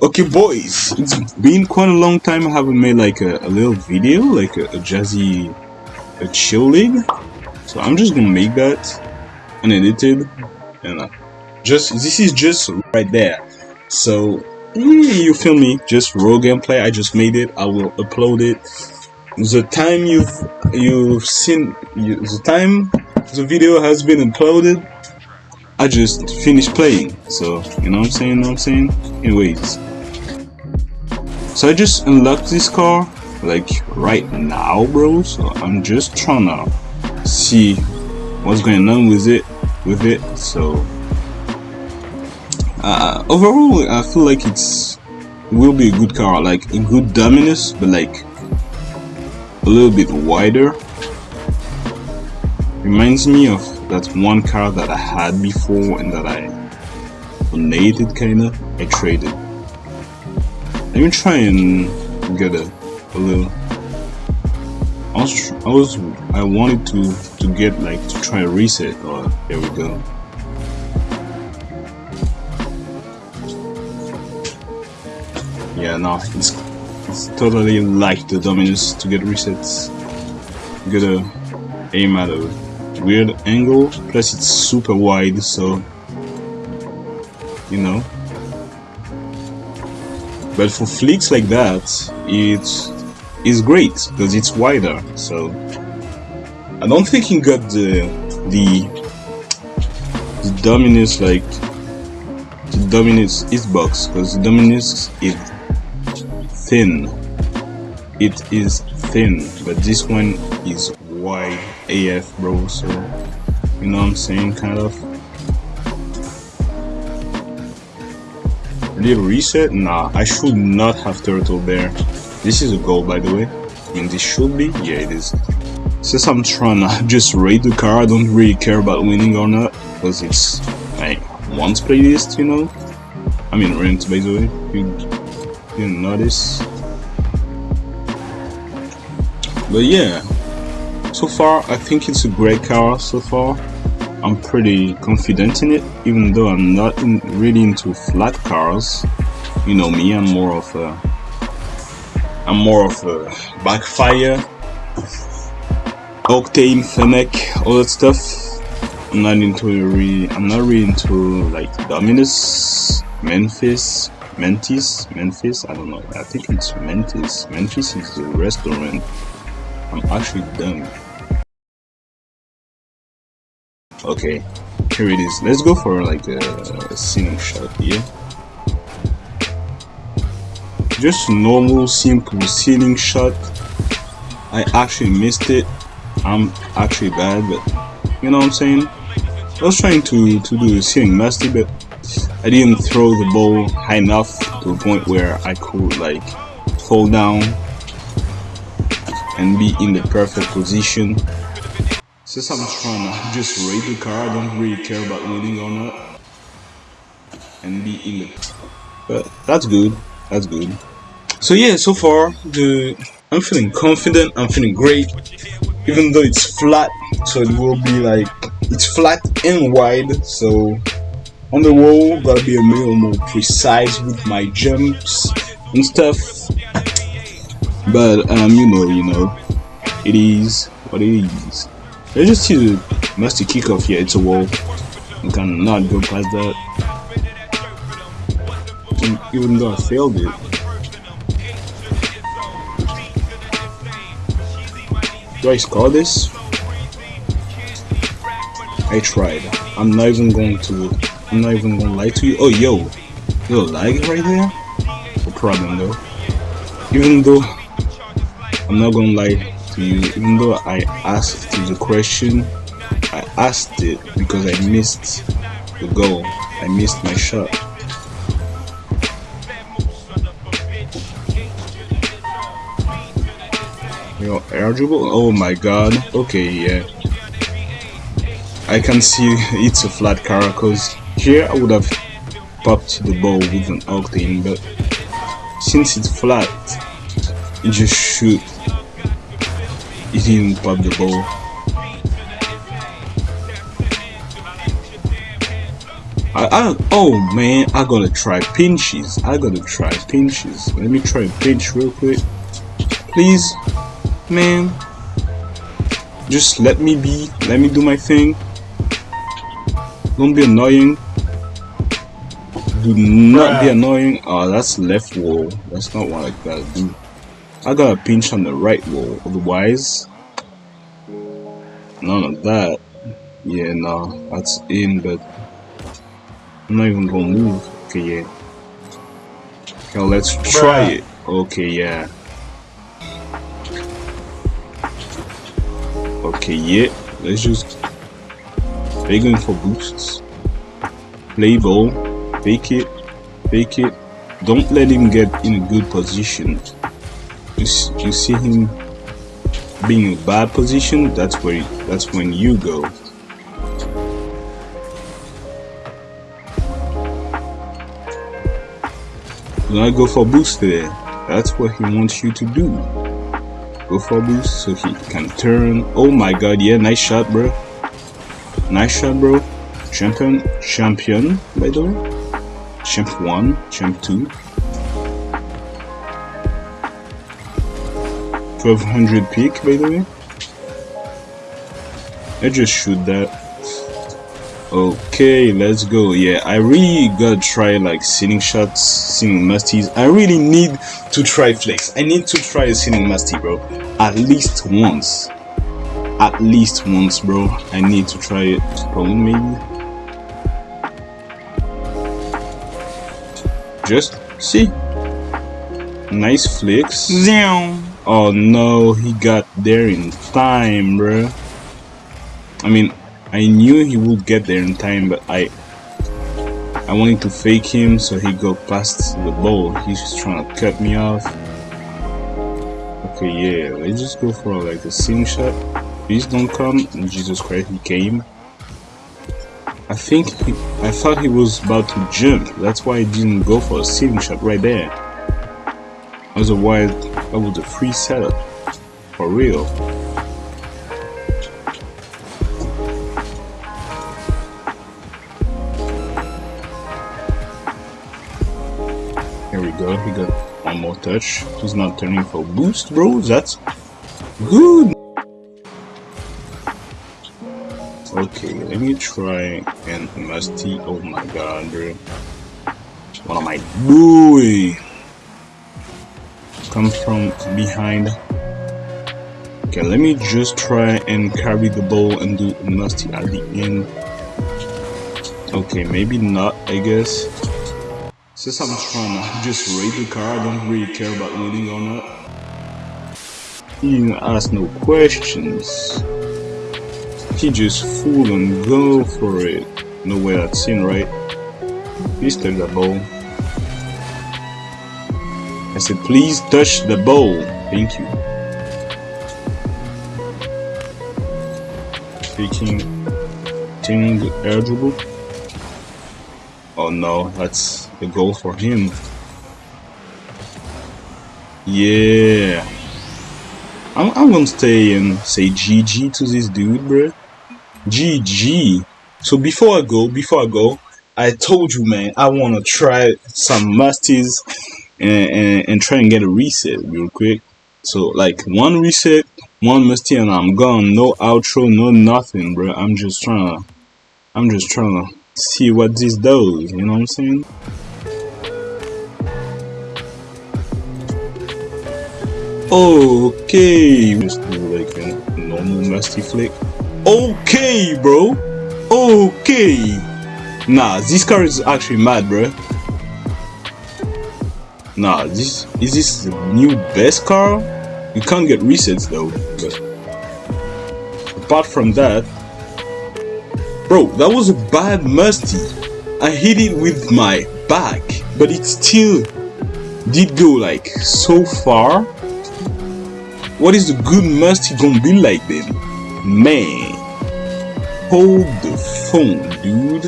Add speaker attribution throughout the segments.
Speaker 1: Okay, boys, it's been quite a long time I haven't made like a, a little video, like a, a jazzy, a chill league. So I'm just gonna make that unedited, and uh, just this is just right there. So mm, you feel me? Just raw gameplay. I just made it. I will upload it. The time you've you've seen you, the time the video has been uploaded I just finished playing. So, you know what I'm saying? You know what I'm saying? Anyways. So I just unlocked this car, like, right now, bro. So I'm just trying to see what's going on with it, with it. So, uh, overall, I feel like it's, it will be a good car, like, a good Dominus, but like, a little bit wider. Reminds me of that one car that I had before and that I donated kinda, I traded. Let me try and get a, a little. I was, I was, I wanted to to get like to try a reset. Oh, there we go. Yeah, no, it's it's totally like the Dominus to get resets. Get a aim at a weird angle plus it's super wide so you know. But for flicks like that it is great because it's wider so. I don't think he got the the the Dominus like the Dominus is box because the Dominus is thin. It is thin but this one is wide AF bro so you know what I'm saying kind of Did reset? Nah, I should not have turtle there. This is a goal by the way. And this should be? Yeah it is. Since I'm trying to just rate the car, I don't really care about winning or not. Because it's like once playlist, you know? I mean rent by the way. You didn't notice. But yeah, so far I think it's a great car so far. I'm pretty confident in it even though I'm not in, really into flat cars. You know me I'm more of a I'm more of a backfire octane fennec all that stuff. I'm not into really I'm not really into like Dominus Memphis Mentis Memphis I don't know. I think it's Mentis. Memphis is the restaurant. I'm actually done Okay, here it is. Let's go for like a, a shot here. Just normal, simple ceiling shot. I actually missed it. I'm actually bad, but you know what I'm saying? I was trying to, to do a ceiling master, but I didn't throw the ball high enough to a point where I could like fall down and be in the perfect position since I'm trying to just rate the car, I don't really care about winning or not. And be in the... But that's good. That's good. So yeah, so far, the I'm feeling confident, I'm feeling great. Even though it's flat, so it will be like... It's flat and wide, so... On the wall, gotta be a little more precise with my jumps and stuff. But, um, you know, you know, it is what it is. Let's just see the master kickoff here. It's a wall. You cannot go past that. And even though I failed it. Do I score this? I tried. I'm not even going to. I'm not even gonna lie to you. Oh, yo, yo, lag right there. No problem though. Even though I'm not gonna lie to you, even though I asked the question, I asked it because I missed the goal. I missed my shot. You're eligible? Oh my god. Okay, yeah. I can see it's a flat car because here I would have popped the ball with an octane, but since it's flat, it just shoot he didn't pop the ball. I, I, oh man, I gotta try pinches. I gotta try pinches. Let me try pinch real quick. Please, man. Just let me be. Let me do my thing. Don't be annoying. Do not be annoying. Oh, that's left wall. That's not what I gotta do. I gotta pinch on the right wall. Otherwise, none of that. Yeah, no, that's in, but I'm not even gonna move. Okay, yeah. Now let's try it. Okay, yeah. Okay, yeah. Let's just they going for boosts. Play ball. Fake it. Fake it. Don't let him get in a good position. You, you see him being in a bad position, that's where that's when you go. Do not go for boost there. That's what he wants you to do. Go for boost so he can turn. Oh my god, yeah, nice shot, bro. Nice shot, bro. Champion, champion, by the way. Champ 1, Champ 2. 1200 peak, by the way. I just shoot that. Okay, let's go. Yeah, I really gotta try like ceiling shots, ceiling musties. I really need to try flex. I need to try a sitting musty, bro. At least once at least once bro i need to try it spawn maybe just see nice flicks oh no he got there in time bro i mean i knew he would get there in time but i i wanted to fake him so he go past the ball he's just trying to cut me off okay yeah let's just go for like a sim shot Please don't come. Jesus Christ, he came. I think he, I thought he was about to jump. That's why I didn't go for a ceiling shot right there. Otherwise, was a free setup. For real. Here we go. He got one more touch. He's not turning for boost, bro. That's good. Okay, let me try and musty. Oh my god, bro. What am I doing? Come from behind. Okay, let me just try and carry the ball and do musty at the end. Okay, maybe not, I guess. Since I'm trying to just raid the car, I don't really care about winning or not. You ask no questions. He just fool and go for it. No way that's in, right? Please touch the ball. I said, please touch the ball. Thank you. Speaking, team eligible. Oh no, that's the goal for him. Yeah. I'm, I'm gonna stay and say GG to this dude, bruh. GG. So before I go, before I go, I told you, man, I want to try some musties and, and, try and get a reset real quick. So like one reset, one musty, and I'm gone. No outro, no nothing, bro. I'm just trying to, I'm just trying to see what this does. You know what I'm saying? Okay, just do like a normal musty flick. Okay, bro. Okay. Nah, this car is actually mad, bro. Nah, this is this the new best car? You can't get resets though. But apart from that, bro, that was a bad musty. I hit it with my back, but it still did go like so far. What is the good musty gonna be like then? Man. Hold the phone, dude.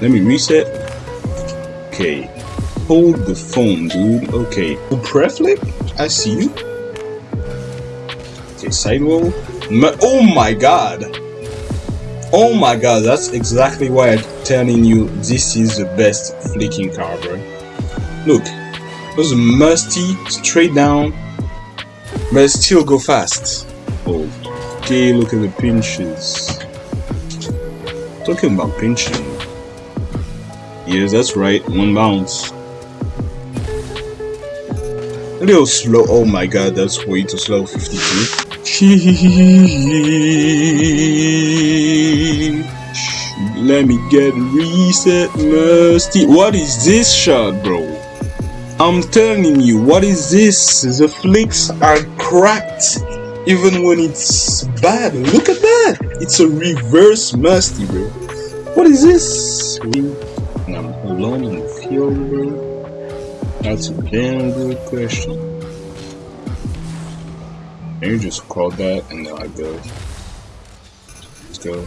Speaker 1: Let me reset. Okay. Hold the phone, dude. Okay. Preflick? I see you. Okay, sidewall. Oh my god. Oh my god, that's exactly why I'm telling you this is the best flicking car, bro. Look, those musty, straight down, but still go fast. Okay, look at the pinches. Talking about pinching. Yes, that's right, one bounce. A little slow. Oh my god, that's way too slow. 52. Let me get reset. What is this shot, bro? I'm telling you, what is this? The flicks are cracked even when it's bad. Look at that! It's a reverse musty, bro. What is this? I'm alone in the field, bro. That's a damn good question. Maybe just call that and then I go. Let's go.